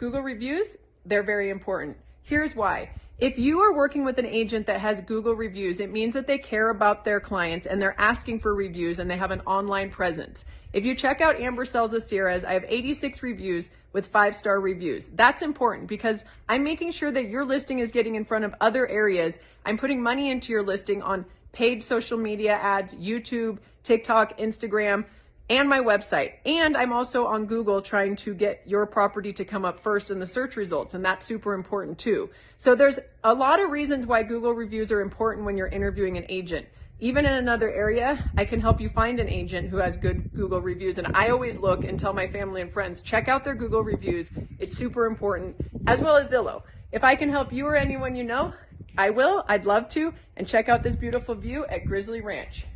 Google reviews, they're very important. Here's why. If you are working with an agent that has Google reviews, it means that they care about their clients and they're asking for reviews and they have an online presence. If you check out Amber Sells Aceras, I have 86 reviews with five star reviews. That's important because I'm making sure that your listing is getting in front of other areas. I'm putting money into your listing on paid social media ads, YouTube, TikTok, Instagram and my website. And I'm also on Google trying to get your property to come up first in the search results. And that's super important too. So there's a lot of reasons why Google reviews are important when you're interviewing an agent. Even in another area, I can help you find an agent who has good Google reviews. And I always look and tell my family and friends, check out their Google reviews. It's super important, as well as Zillow. If I can help you or anyone you know, I will. I'd love to. And check out this beautiful view at Grizzly Ranch.